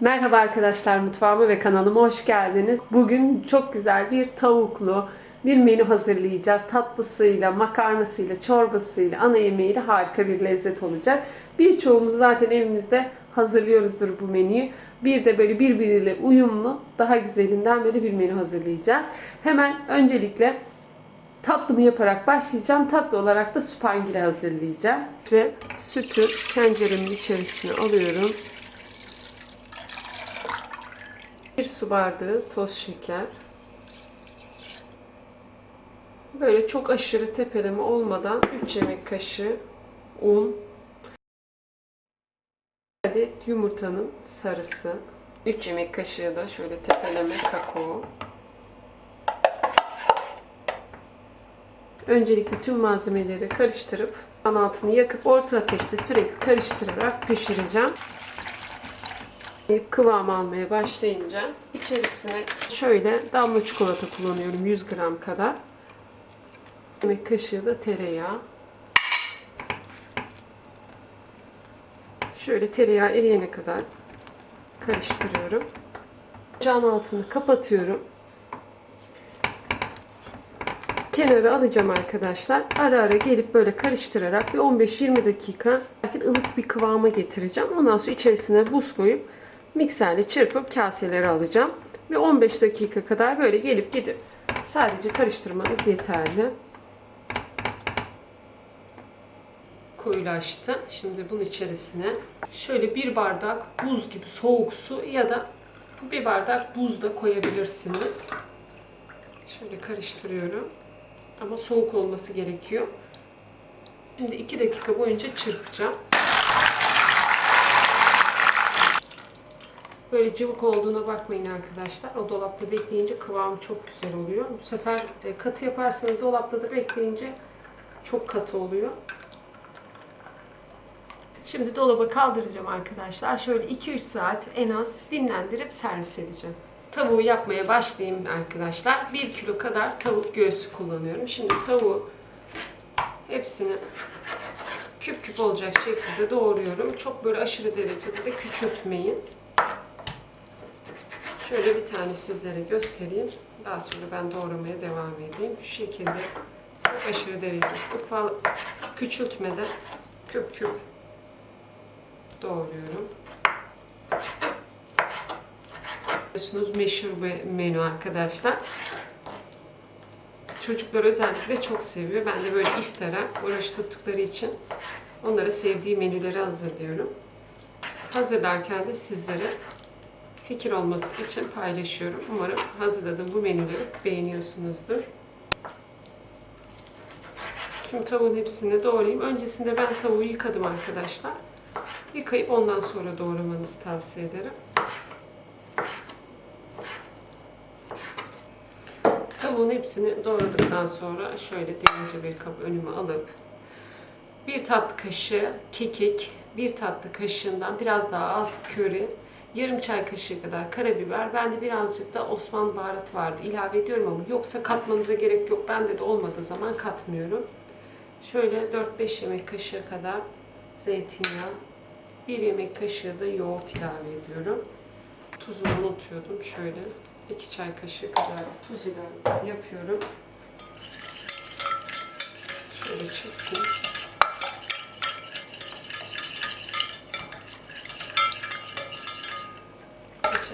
Merhaba arkadaşlar mutfağıma ve kanalıma hoş geldiniz. Bugün çok güzel bir tavuklu bir menü hazırlayacağız. Tatlısıyla, makarnasıyla, çorbasıyla, ana yemeğiyle harika bir lezzet olacak. Birçoğumuz zaten evimizde hazırlıyoruzdur bu menüyü. Bir de böyle birbiriyle uyumlu, daha güzelinden böyle bir menü hazırlayacağız. Hemen öncelikle tatlımı yaparak başlayacağım. Tatlı olarak da supangile hazırlayacağım. Ve sütü tenceremin içerisine alıyorum. Bir su bardağı toz şeker. Böyle çok aşırı tepeleme olmadan 3 yemek kaşığı un. Adet yumurtanın sarısı. 3 yemek kaşığı da şöyle tepeleme kakao. Öncelikle tüm malzemeleri karıştırıp an altını yakıp orta ateşte sürekli karıştırarak pişireceğim. Kıvam almaya başlayınca içerisine şöyle damla çikolata kullanıyorum 100 gram kadar. Yemek kaşığı da tereyağı. Şöyle tereyağı eriyene kadar karıştırıyorum. Ocağın altını kapatıyorum. Kenara alacağım arkadaşlar. Ara ara gelip böyle karıştırarak bir 15-20 dakika ılık bir kıvama getireceğim. Ondan sonra içerisine buz koyup mikserle çırpıp kaselere alacağım. Ve 15 dakika kadar böyle gelip gidip sadece karıştırmanız yeterli. Koyulaştı. Şimdi bunun içerisine şöyle bir bardak buz gibi soğuk su ya da bir bardak buz da koyabilirsiniz. Şöyle karıştırıyorum. Ama soğuk olması gerekiyor. Şimdi 2 dakika boyunca çırpacağım. Böyle cıvık olduğuna bakmayın arkadaşlar. O dolapta bekleyince kıvamı çok güzel oluyor. Bu sefer e, katı yaparsanız dolapta da bekleyince çok katı oluyor. Şimdi dolaba kaldıracağım arkadaşlar. Şöyle 2-3 saat en az dinlendirip servis edeceğim. Tavuğu yapmaya başlayayım arkadaşlar. 1 kilo kadar tavuk göğsü kullanıyorum. Şimdi tavuğu hepsini küp küp olacak şekilde doğruyorum. Çok böyle aşırı derecede de küçültmeyin. Şöyle bir tane sizlere göstereyim. Daha sonra ben doğramaya devam edeyim. Şu şekilde aşırı derecede ufak küçültmeden küp küp doğruyorum. Biliyorsunuz meşhur bir menü arkadaşlar. Çocuklar özellikle çok seviyor. Ben de böyle iftara oruç tuttukları için onlara sevdiği menüleri hazırlıyorum. Hazırlarken de sizlere fikir olması için paylaşıyorum. Umarım hazırladığım bu menüleri beğeniyorsunuzdur. Şimdi tavuğun hepsini doğrayayım. Öncesinde ben tavuğu yıkadım arkadaşlar. Yıkayıp ondan sonra doğramanızı tavsiye ederim. Tavuğun hepsini doğradıktan sonra şöyle derince bir kap önüme alıp bir tatlı kaşığı kekik, bir tatlı kaşığından biraz daha az köri, yarım çay kaşığı kadar karabiber. Bende birazcık da Osmanlı baharat vardı. ilave ediyorum ama yoksa katmanıza gerek yok. Bende de olmadığı zaman katmıyorum. Şöyle 4-5 yemek kaşığı kadar zeytinyağı, bir yemek kaşığı da yoğurt ilave ediyorum. Tuzunu unutuyordum. Şöyle 2 çay kaşığı kadar tuz ilavesi yapıyorum. Şöyle çırpayım.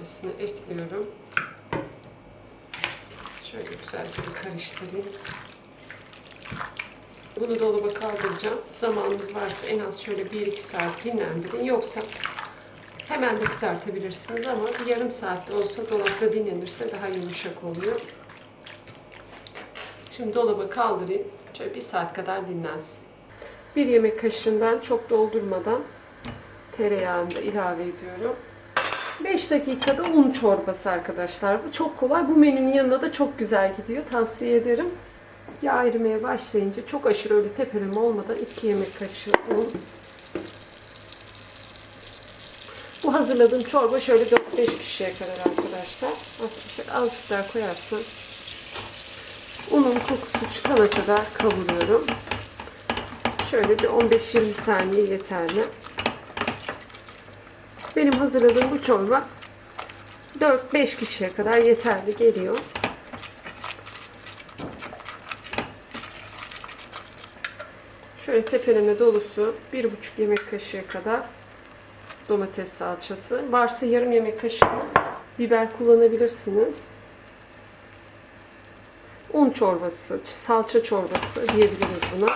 İçerisine ekliyorum. Şöyle güzelce bir karıştırayım. Bunu dolaba kaldıracağım. Zamanınız varsa en az şöyle 1-2 saat dinlendirin. Yoksa hemen de kızartabilirsiniz ama yarım saatte olsa dolapta dinlenirse daha yumuşak oluyor. Şimdi dolaba kaldırayım. Şöyle bir saat kadar dinlensin. Bir yemek kaşığından çok doldurmadan tereyağını da ilave ediyorum. 5 dakikada un çorbası arkadaşlar. Bu çok kolay. Bu menünün yanında da çok güzel gidiyor. Tavsiye ederim. Yağ erimeye başlayınca çok aşırı öyle tepeleme olmadan 2 yemek kaşığı un. Bu hazırladığım çorba şöyle 4-5 kişiye kadar arkadaşlar. Azıcık daha koyarsam unun kokusu çıkana kadar kavuruyorum. Şöyle bir 15-20 saniye yeterli. Benim hazırladığım bu çorba 4-5 kişiye kadar yeterli geliyor. Şöyle tepeleme dolusu 1,5 yemek kaşığı kadar domates salçası. Varsa yarım yemek kaşığı biber kullanabilirsiniz. Un çorbası, salça çorbası da diyebiliriz buna.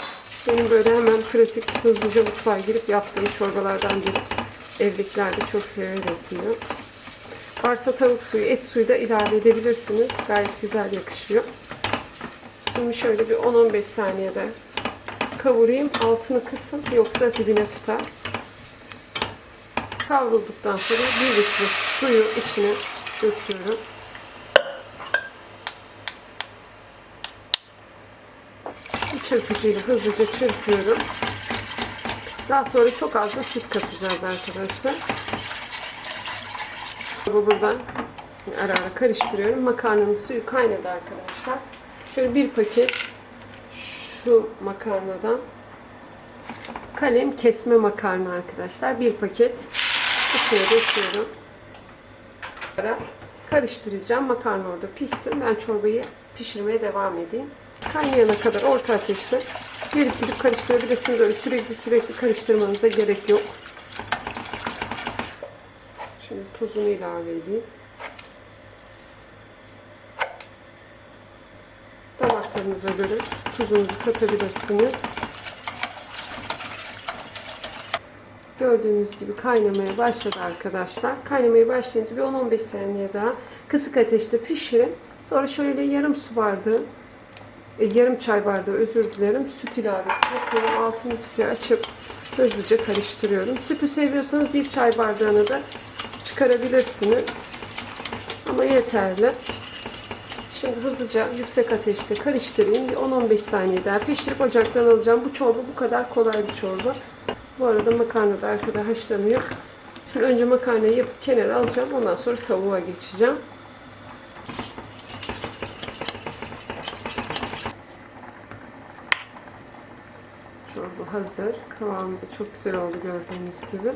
Benim böyle hemen pratik, hızlıca mutfağa girip yaptığım çorbalardan biri. Evdekiler de çok severek yiyor. Varsa tavuk suyu, et suyu da ilave edebilirsiniz. Gayet güzel yakışıyor. Şimdi şöyle bir 10-15 saniyede kavurayım. Altını kısın yoksa dibine tutar. Kavrulduktan sonra 1 litre suyu içine döküyorum. Bir çırpıcıyla hızlıca çırpıyorum. Daha sonra çok az da süt katacağız arkadaşlar. Bu buradan ara ara karıştırıyorum. Makarnanın suyu kaynadı arkadaşlar. Şöyle bir paket şu makarnadan kalem kesme makarna arkadaşlar. Bir paket içine döküyorum. Ara karıştıracağım. Makarna orada pişsin. Ben çorbayı pişirmeye devam edeyim. Kaynayana kadar orta ateşte gelip gidip karıştırabilirsiniz. Öyle sürekli sürekli karıştırmanıza gerek yok. Şimdi tuzunu ilave edeyim. Damak tadınıza göre tuzunuzu katabilirsiniz. Gördüğünüz gibi kaynamaya başladı arkadaşlar. Kaynamaya başlayınca bir 10-15 saniye daha kısık ateşte pişirin. Sonra şöyle yarım su bardağı, e, yarım çay bardağı özür dilerim süt ilavesi yapıyorum. Altını pisi açıp hızlıca karıştırıyorum. Sütü seviyorsanız bir çay bardağını da çıkarabilirsiniz. Ama yeterli. Şimdi hızlıca yüksek ateşte karıştırayım. Bir 10-15 saniye daha pişirip ocaktan alacağım. Bu çorba bu kadar kolay bir çorba. Bu arada makarna da arkada haşlanıyor. Şimdi önce makarnayı yapıp kenara alacağım. Ondan sonra tavuğa geçeceğim. Çorba hazır. Kıvamı da çok güzel oldu gördüğünüz gibi.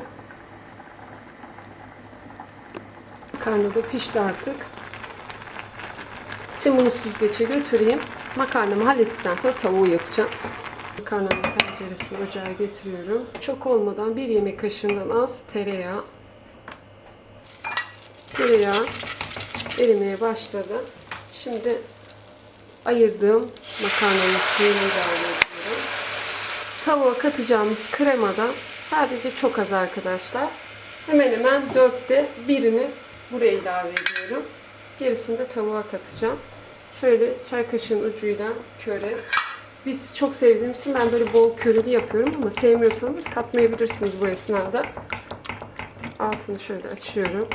Makarna da pişti artık. Şimdi bunu süzgece götüreyim. Makarnamı hallettikten sonra tavuğu yapacağım. Makarnanın tenceresini ocağa getiriyorum. Çok olmadan bir yemek kaşığından az tereyağı. Tereyağı erimeye başladı. Şimdi ayırdığım makarnanın suyunu ediyorum. Tavuğa katacağımız kremadan sadece çok az arkadaşlar. Hemen hemen dörtte birini buraya ilave ediyorum. Gerisini de tavuğa katacağım. Şöyle çay kaşığının ucuyla köre. Biz çok sevdiğimiz için ben böyle bol körülü yapıyorum ama sevmiyorsanız katmayabilirsiniz bu esnada. Altını şöyle açıyorum.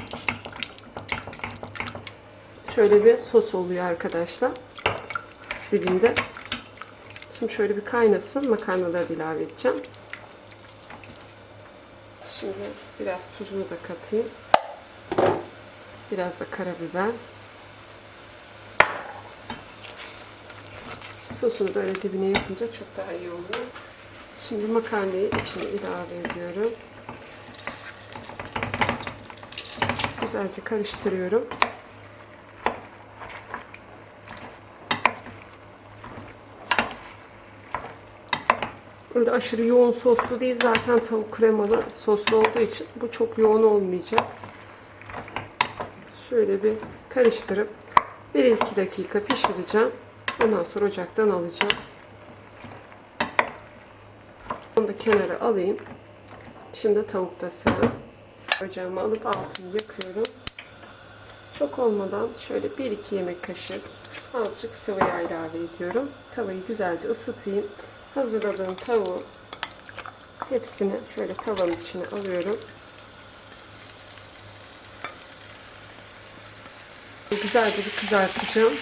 Şöyle bir sos oluyor arkadaşlar. Dibinde. Şimdi şöyle bir kaynasın. Makarnaları ilave edeceğim. Şimdi biraz tuzunu da katayım. Biraz da karabiber. Sosunu böyle dibine yapınca çok daha iyi oluyor. Şimdi makarnayı içine ilave ediyorum. Güzelce karıştırıyorum. Öyle aşırı yoğun soslu değil. Zaten tavuk kremalı soslu olduğu için bu çok yoğun olmayacak. Şöyle bir karıştırıp 1-2 dakika pişireceğim. Ondan sonra ocaktan alacağım. Onu da kenara alayım. Şimdi tavukta sıra. Ocağımı alıp altını yakıyorum. Çok olmadan şöyle 1-2 yemek kaşığı azıcık sıvı yağ ilave ediyorum. Tavayı güzelce ısıtayım. Hazırladığım tavuğu hepsini şöyle tavanın içine alıyorum. Güzelce bir kızartacağım.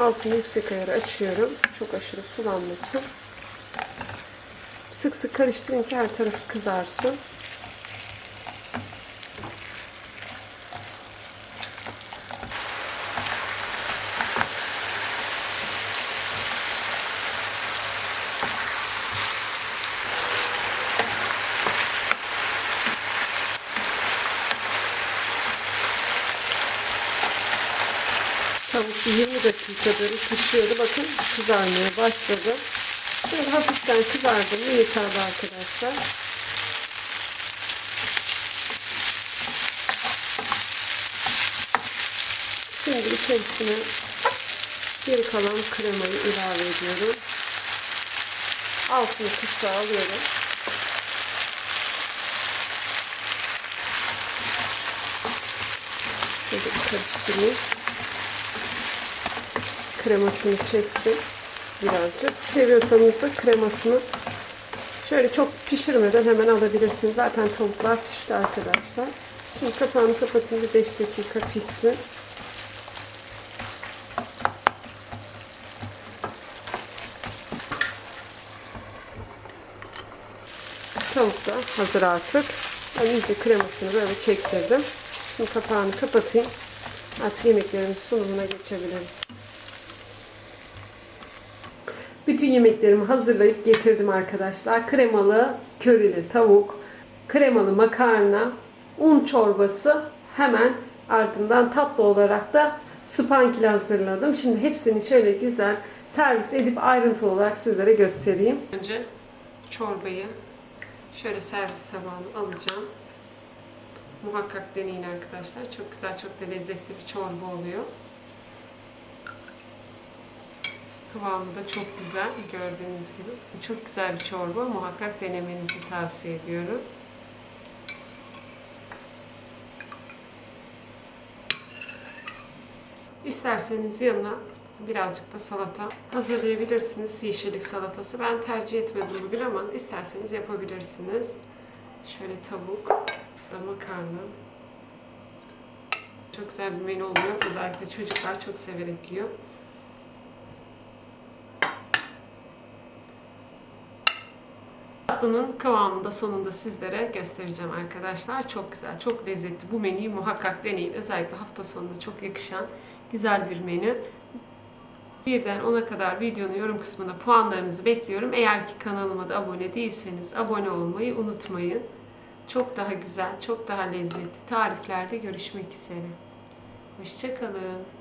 Altını yüksek ayarı açıyorum. Çok aşırı sulanmasın. Sık sık karıştırın ki her tarafı kızarsın. Tavuk bir 20 dakikadır pişiyordu. Bakın kızarmaya başladı. Böyle hafiften kızardı mı yeterli arkadaşlar. Şimdi içerisine geri kalan kremayı ilave ediyorum. Altını kısa alıyorum. Şöyle karıştırayım. Kremasını çeksin birazcık. Seviyorsanız da kremasını şöyle çok pişirmeden hemen alabilirsiniz. Zaten tavuklar pişti arkadaşlar. Şimdi kapağını kapatayım bir 5 dakika pişsin. Tavuk da hazır artık. Ben iyice kremasını böyle çektirdim. Şimdi kapağını kapatayım. Artık yemeklerimin sunumuna geçebilirim. Bütün yemeklerimi hazırlayıp getirdim arkadaşlar. Kremalı körili tavuk, kremalı makarna, un çorbası hemen ardından tatlı olarak da supankili hazırladım. Şimdi hepsini şöyle güzel servis edip ayrıntılı olarak sizlere göstereyim. Önce çorbayı şöyle servis tabağına alacağım. Muhakkak deneyin arkadaşlar. Çok güzel, çok da lezzetli bir çorba oluyor. Kıvamı da çok güzel gördüğünüz gibi. Çok güzel bir çorba. Muhakkak denemenizi tavsiye ediyorum. İsterseniz yanına birazcık da salata hazırlayabilirsiniz. Yeşillik salatası. Ben tercih etmedim bugün ama isterseniz yapabilirsiniz. Şöyle tavuk, da makarna. Çok güzel bir menü oluyor. Özellikle çocuklar çok severek yiyor. Tatlının kıvamını da sonunda sizlere göstereceğim arkadaşlar. Çok güzel, çok lezzetli. Bu menüyü muhakkak deneyin. Özellikle hafta sonunda çok yakışan güzel bir menü. Birden 10'a kadar videonun yorum kısmına puanlarınızı bekliyorum. Eğer ki kanalıma da abone değilseniz abone olmayı unutmayın. Çok daha güzel, çok daha lezzetli tariflerde görüşmek üzere. Hoşçakalın.